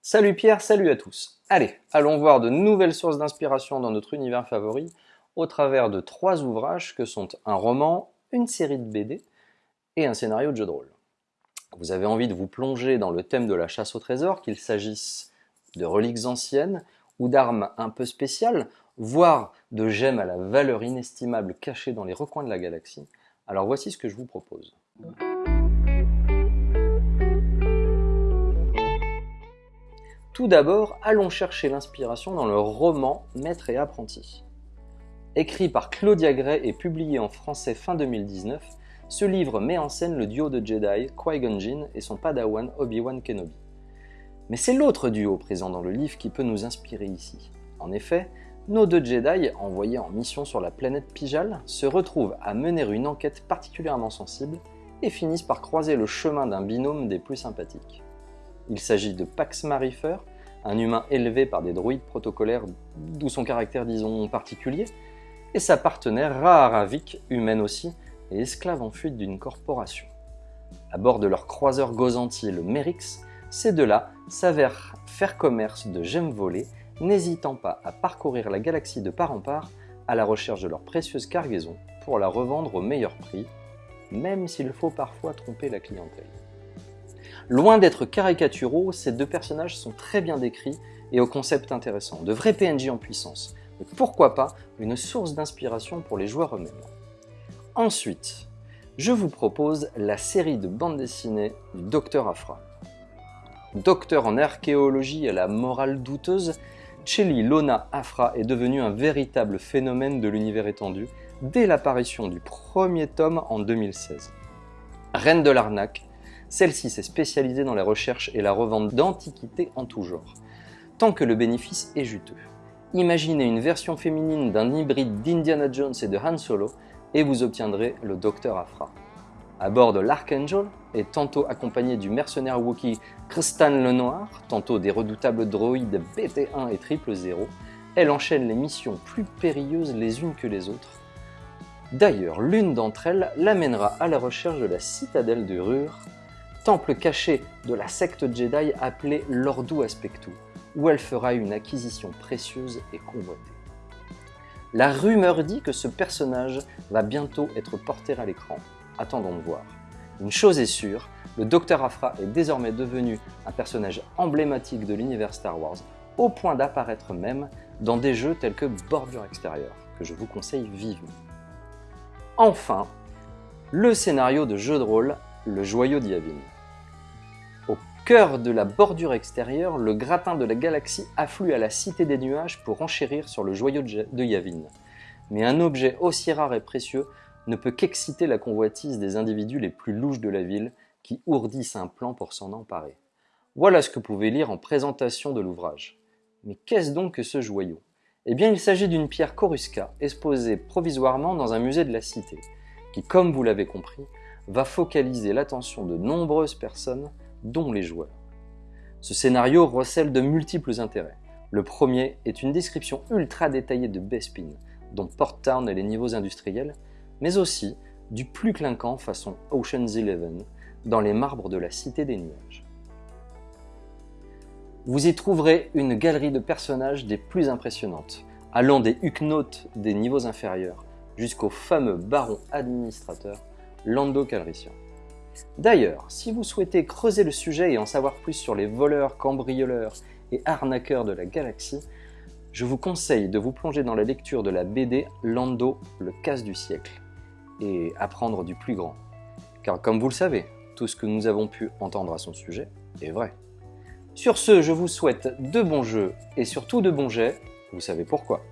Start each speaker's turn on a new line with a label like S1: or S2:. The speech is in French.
S1: Salut Pierre, salut à tous. Allez, allons voir de nouvelles sources d'inspiration dans notre univers favori au travers de trois ouvrages que sont un roman, une série de BD et un scénario de jeu de rôle. Vous avez envie de vous plonger dans le thème de la chasse au trésor, qu'il s'agisse de reliques anciennes ou d'armes un peu spéciales, voire de gemmes à la valeur inestimable cachées dans les recoins de la galaxie, alors voici ce que je vous propose. Tout d'abord, allons chercher l'inspiration dans le roman Maître et apprenti. Écrit par Claudia Gray et publié en français fin 2019, ce livre met en scène le duo de Jedi Qui-Gon Jinn et son padawan Obi-Wan Kenobi. Mais c'est l'autre duo présent dans le livre qui peut nous inspirer ici. En effet, nos deux Jedi, envoyés en mission sur la planète Pijal, se retrouvent à mener une enquête particulièrement sensible et finissent par croiser le chemin d'un binôme des plus sympathiques. Il s'agit de Pax Marifer, un humain élevé par des droïdes protocolaires d'où son caractère disons particulier, et sa partenaire Raharavik, humaine aussi, et esclave en fuite d'une corporation. À bord de leur croiseur gozantier le Merix, ces deux-là s'avèrent faire commerce de gemmes volées, n'hésitant pas à parcourir la galaxie de part en part à la recherche de leur précieuse cargaison pour la revendre au meilleur prix, même s'il faut parfois tromper la clientèle. Loin d'être caricaturaux, ces deux personnages sont très bien décrits et au concept intéressant, de vrais PNJ en puissance, mais pourquoi pas une source d'inspiration pour les joueurs eux-mêmes. Ensuite, je vous propose la série de bandes dessinées du Docteur Afra. Docteur en archéologie à la morale douteuse, Chelly Lona Afra est devenue un véritable phénomène de l'univers étendu dès l'apparition du premier tome en 2016. Reine de l'arnaque, celle-ci s'est spécialisée dans la recherche et la revente d'antiquités en tout genre, tant que le bénéfice est juteux. Imaginez une version féminine d'un hybride d'Indiana Jones et de Han Solo et vous obtiendrez le Docteur Afra. À bord de l'Archangel, et tantôt accompagné du mercenaire Wookiee Kristan le Noir, tantôt des redoutables droïdes BT-1 et 000, elle enchaîne les missions plus périlleuses les unes que les autres. D'ailleurs, l'une d'entre elles l'amènera à la recherche de la citadelle de Rur, temple caché de la secte Jedi appelée l'Ordu Aspectu, où elle fera une acquisition précieuse et convoitée. La rumeur dit que ce personnage va bientôt être porté à l'écran, attendons de voir. Une chose est sûre, le Docteur Afra est désormais devenu un personnage emblématique de l'univers Star Wars, au point d'apparaître même dans des jeux tels que Bordure Extérieure, que je vous conseille vivement. Enfin, le scénario de jeu de rôle Le Joyau d'Yavin. Cœur de la bordure extérieure, le gratin de la galaxie afflue à la Cité des Nuages pour enchérir sur le joyau de Yavin. Mais un objet aussi rare et précieux ne peut qu'exciter la convoitise des individus les plus louches de la ville qui ourdissent un plan pour s'en emparer. Voilà ce que vous pouvez lire en présentation de l'ouvrage. Mais qu'est-ce donc que ce joyau? Eh bien il s'agit d'une pierre Corusca exposée provisoirement dans un musée de la cité, qui comme vous l'avez compris, va focaliser l'attention de nombreuses personnes, dont les joueurs. Ce scénario recèle de multiples intérêts. Le premier est une description ultra détaillée de Bespin, dont Port Town et les niveaux industriels, mais aussi du plus clinquant façon Ocean's Eleven dans les marbres de la Cité des Nuages. Vous y trouverez une galerie de personnages des plus impressionnantes, allant des huguenotes des niveaux inférieurs jusqu'au fameux baron administrateur Lando Calrissian. D'ailleurs, si vous souhaitez creuser le sujet et en savoir plus sur les voleurs, cambrioleurs et arnaqueurs de la galaxie, je vous conseille de vous plonger dans la lecture de la BD Lando, le casse du siècle, et apprendre du plus grand. Car comme vous le savez, tout ce que nous avons pu entendre à son sujet est vrai. Sur ce, je vous souhaite de bons jeux et surtout de bons jets, vous savez pourquoi.